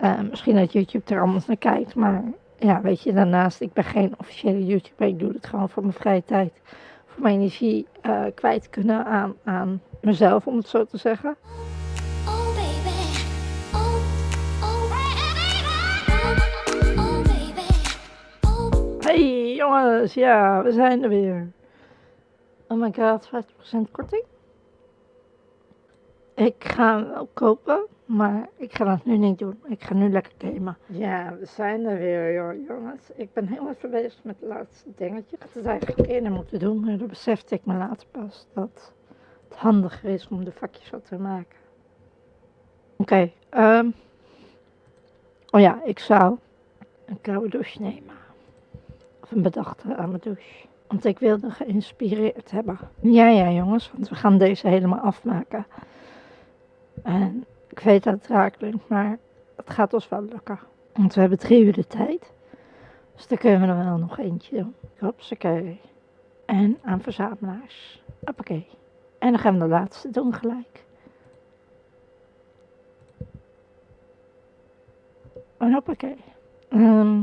Uh, misschien dat YouTube er anders naar kijkt, maar ja, weet je, daarnaast, ik ben geen officiële YouTuber. Ik doe het gewoon voor mijn vrije tijd. Voor mijn energie uh, kwijt kunnen aan, aan mezelf, om het zo te zeggen. Oh baby, oh, oh, baby. Hey jongens, ja, we zijn er weer. Oh my god, 50% korting. Ik ga hem wel kopen, maar ik ga dat nu niet doen. Ik ga nu lekker gamen. Ja, we zijn er weer, joh, jongens. Ik ben heel even bezig met het laatste dingetje. Ik had het eigenlijk eerder moeten doen, maar dan besefte ik me later pas dat het handiger is om de vakjes wat te maken. Oké, ehm. oh ja, ik zou een koude douche nemen. Of een bedachte aan mijn douche. Want ik wilde geïnspireerd hebben. Ja, ja, jongens, want we gaan deze helemaal afmaken. En ik weet dat het raar klinkt, maar het gaat ons wel lukken. Want we hebben drie uur de tijd. Dus dan kunnen we er wel nog eentje doen. Hopsakee. En aan verzamelaars. Hoppakee. En dan gaan we de laatste doen gelijk. En hoppakee. Ehm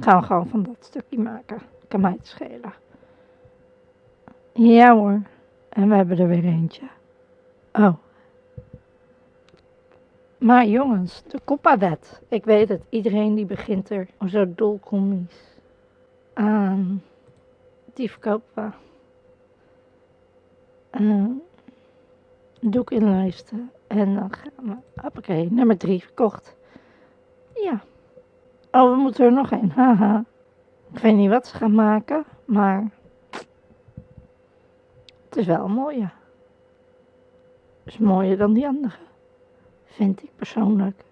gaan we gewoon van dat stukje maken. Kan mij het schelen. Ja hoor. En we hebben er weer eentje. Oh. Maar jongens, de Coppa-wet. Ik weet het, iedereen die begint er zo dolkomisch aan. Die verkopen. Uh, doek inlijsten. En dan gaan we. Hoppakee, nummer drie verkocht. Ja. Oh, we moeten er nog een. Haha. Ik weet niet wat ze gaan maken, maar het is wel een mooie. Het is mooier dan die andere. Vind ik persoonlijk.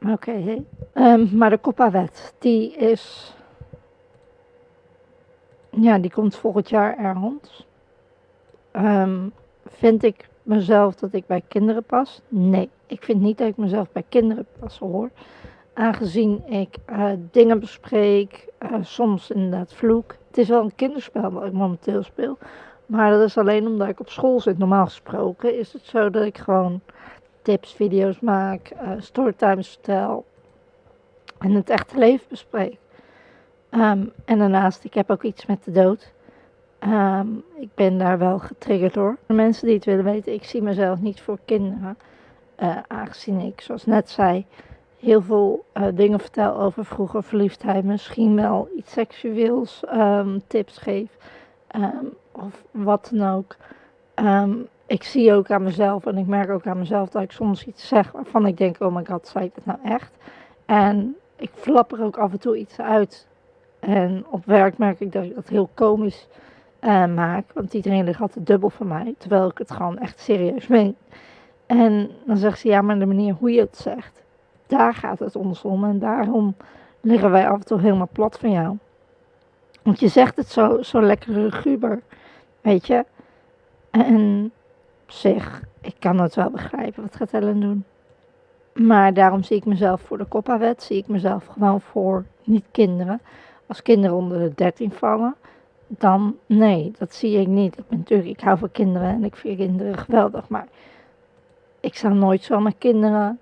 Oké, okay, um, maar de Coppa-wet, die is... Ja, die komt volgend jaar er rond. Um, vind ik mezelf dat ik bij kinderen pas? Nee, ik vind niet dat ik mezelf bij kinderen pas hoor. Aangezien ik uh, dingen bespreek, uh, soms inderdaad vloek. Het is wel een kinderspel wat ik momenteel speel. Maar dat is alleen omdat ik op school zit. Normaal gesproken is het zo dat ik gewoon tips, video's maak, uh, storytimes vertel en het echte leven bespreek. Um, en daarnaast, ik heb ook iets met de dood. Um, ik ben daar wel getriggerd door. De mensen die het willen weten, ik zie mezelf niet voor kinderen. Uh, aangezien ik, zoals net zei, heel veel uh, dingen vertel over vroeger verliefdheid. Misschien wel iets seksueels, um, tips geef. Of wat dan ook. Um, ik zie ook aan mezelf en ik merk ook aan mezelf dat ik soms iets zeg waarvan ik denk, oh my god, zei ik dat nou echt? En ik flap er ook af en toe iets uit. En op werk merk ik dat ik dat heel komisch uh, maak, want iedereen ligt altijd dubbel van mij, terwijl ik het gewoon echt serieus meen. En dan zegt ze, ja, maar de manier hoe je het zegt, daar gaat het ons om en daarom liggen wij af en toe helemaal plat van jou. Want je zegt het zo, zo lekker guber. Weet je? En zich, ik kan het wel begrijpen wat gaat Ellen doen. Maar daarom zie ik mezelf voor de Coppa-wet, zie ik mezelf gewoon voor niet kinderen. Als kinderen onder de 13 vallen, dan nee, dat zie ik niet. Ik ben natuurlijk, ik hou van kinderen en ik vind kinderen geweldig, maar ik zal nooit zomaar kinderen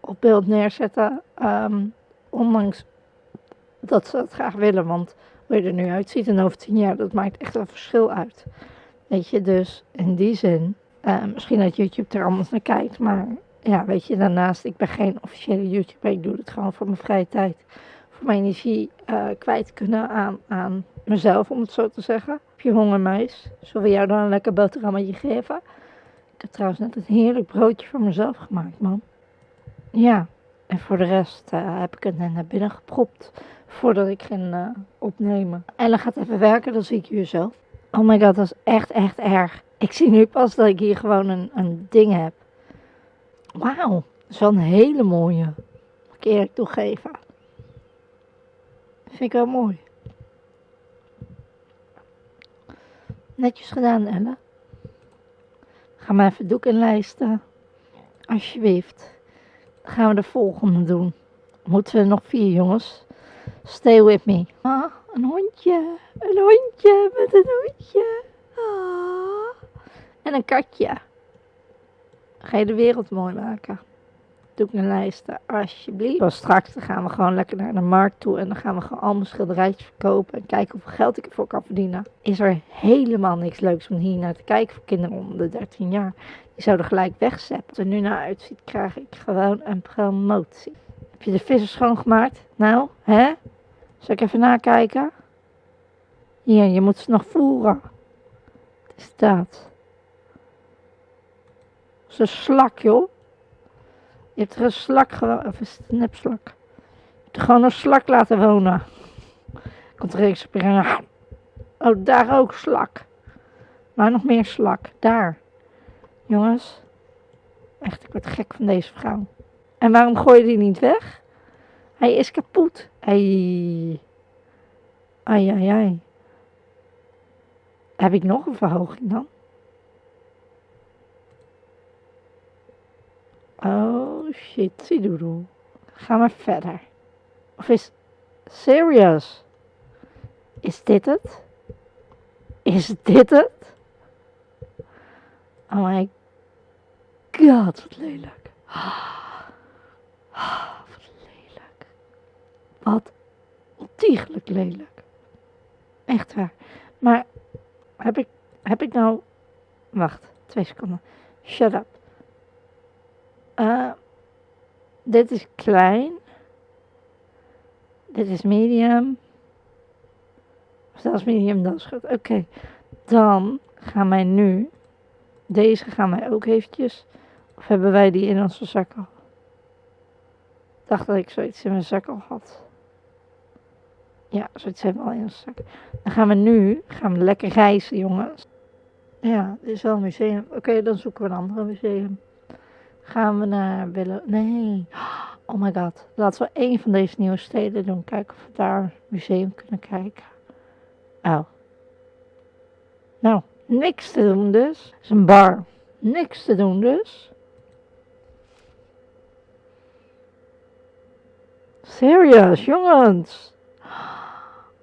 op beeld neerzetten, um, ondanks dat ze het graag willen, want hoe je er nu uitziet en over tien jaar, dat maakt echt een verschil uit. Weet je, dus in die zin, uh, misschien dat YouTube er anders naar kijkt, maar ja, weet je, daarnaast, ik ben geen officiële YouTuber, ik doe het gewoon voor mijn vrije tijd. Voor mijn energie uh, kwijt kunnen aan, aan mezelf, om het zo te zeggen. Heb je honger, meis? Zullen we jou dan een lekker boterhammetje geven? Ik heb trouwens net een heerlijk broodje voor mezelf gemaakt, man. Ja, en voor de rest uh, heb ik het net naar binnen gepropt voordat ik ging uh, opnemen. Ellen gaat even werken, dan zie ik jullie zo. Oh my god, dat is echt, echt erg. Ik zie nu pas dat ik hier gewoon een, een ding heb. Wauw, dat is wel een hele mooie. Moet ik eerlijk toegeven. Vind ik wel mooi. Netjes gedaan, Ellen. Ga maar even doek inlijsten. Alsjeblieft. Gaan we de volgende doen. Moeten we nog vier, jongens. Stay with me. Ah, een hondje. Een hondje met een hondje. Ah. En een katje. Ga je de wereld mooi maken? Doe ik een lijsten, alsjeblieft. Zoals straks gaan we gewoon lekker naar de markt toe. En dan gaan we gewoon al mijn schilderijtjes verkopen. En kijken hoeveel geld ik ervoor kan verdienen. Is er helemaal niks leuks om hier naar te kijken voor kinderen onder de 13 jaar. Die zouden gelijk wegzetten. Het er nu naar uitziet, krijg ik gewoon een promotie. Heb je de vissen schoongemaakt? Nou, hè? Zal ik even nakijken? Hier, je moet ze nog voeren. Wat is dat? Dat is een slak, joh. Je hebt er een slak gewoon, of het een nepslak? Je hebt er gewoon een slak laten wonen. Komt er eens springen. Oh, daar ook slak. Maar nog meer slak. Daar. Jongens. Echt, ik word gek van deze vrouw. En waarom gooi je die niet weg? Hij is kapot. Ai. Ai, ai, ai. Heb ik nog een verhoging dan? Oh shit, doedoe. Ga maar verder. Of is serious? Is dit het? Is dit het? Oh my god, wat lelijk. Wat lelijk. Wat ontiegelijk lelijk. Echt waar. Maar heb ik, heb ik nou... Wacht, twee seconden. Shut up. Uh, dit is klein. Dit is medium. Zelfs medium, dat is goed. Oké, dan gaan wij nu... Deze gaan wij ook eventjes... Of hebben wij die in onze zak al? Ik dacht dat ik zoiets in mijn zak al had. Ja, zoiets hebben we al in onze zak. Dan gaan we nu gaan we lekker reizen, jongens. Ja, dit is wel een museum. Oké, dan zoeken we een andere museum. Gaan we naar Willow... Nee. Oh my god. Laten we één van deze nieuwe steden doen. Kijken of we daar een museum kunnen kijken. Oh. Nou, niks te doen dus. Het is een bar. Niks te doen dus. Serious, jongens.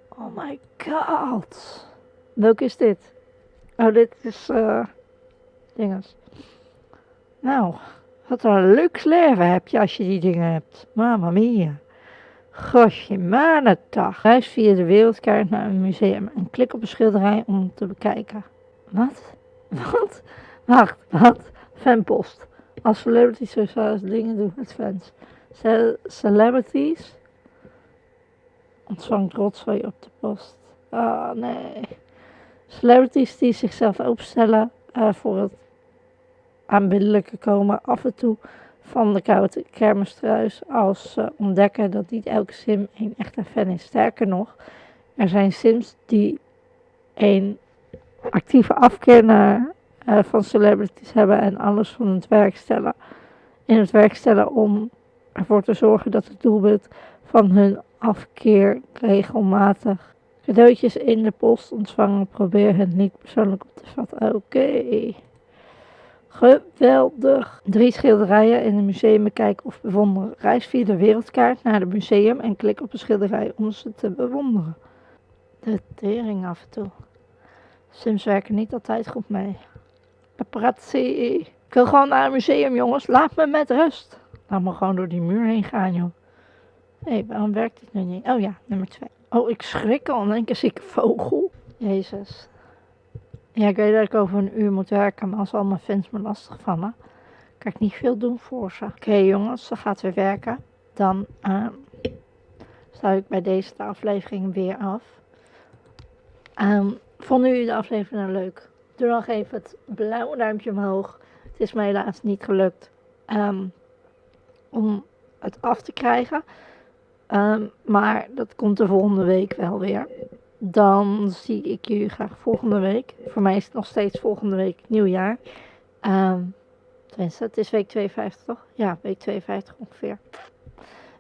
Oh my god. Welke is dit? Oh, dit is... eh dinges. Nou, wat een luxe leven heb je als je die dingen hebt. Mamma mia. Gosje, manetag. Reis via de wereldkaart naar een museum en klik op een schilderij om te bekijken. Wat? Wat? Wacht, wat? Fanpost. Als celebrities sociale dingen doen met fans. Ce- celebrities ontvangt rotzooi op de post. Ah, nee. Celebrities die zichzelf openstellen eh, voor het aanbiddelijke komen af en toe van de koude kermistruis als ze ontdekken dat niet elke sim een echte fan is. Sterker nog, er zijn sims die een actieve afkeer eh, van celebrities hebben en alles van het werk stellen. In het werk stellen om ervoor te zorgen dat het doelwit van hun afkeer regelmatig cadeautjes in de post ontvangen. Probeer het niet persoonlijk op te vatten. Oké. Geweldig. Drie schilderijen in een museum bekijken of bewonderen. Reis via de wereldkaart naar het museum en klik op een schilderij om ze te bewonderen. De tering af en toe. Sims werken niet altijd goed mee. Paparazzi. Ik wil gewoon naar een museum, jongens. Laat me met rust. Laat me gewoon door die muur heen gaan, joh. Hé, hey, waarom werkt dit nu niet? Oh ja, nummer twee. Oh, ik schrik al. In één keer zie ik vogel. Jezus. Ja, ik weet dat ik over een uur moet werken, maar als al mijn fans me lastig vallen, kan ik niet veel doen voor ze. Oké jongens, ze gaat weer werken. Dan uh, ik bij deze de aflevering weer af. Um, vonden jullie de aflevering nou leuk? Doe nog even het blauwe duimpje omhoog. Het is mij helaas niet gelukt um, om het af te krijgen. Um, maar dat komt de volgende week wel weer. Dan zie ik jullie graag volgende week. Voor mij is het nog steeds volgende week nieuwjaar. Um, tenminste, het is week 52 toch? Ja, week 52 ongeveer.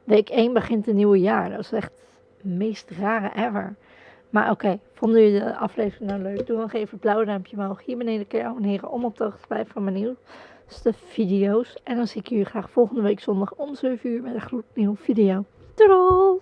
Week 1 begint een nieuwe jaar. Dat is echt het meest rare ever. Maar oké, vonden jullie de aflevering nou leuk? Doe nog even het blauwe duimpje omhoog. Hier beneden kun je abonneren om op de hoogte te blijven van mijn nieuwste video's. En dan zie ik jullie graag volgende week zondag om 7 uur met een gloednieuwe video. Doei!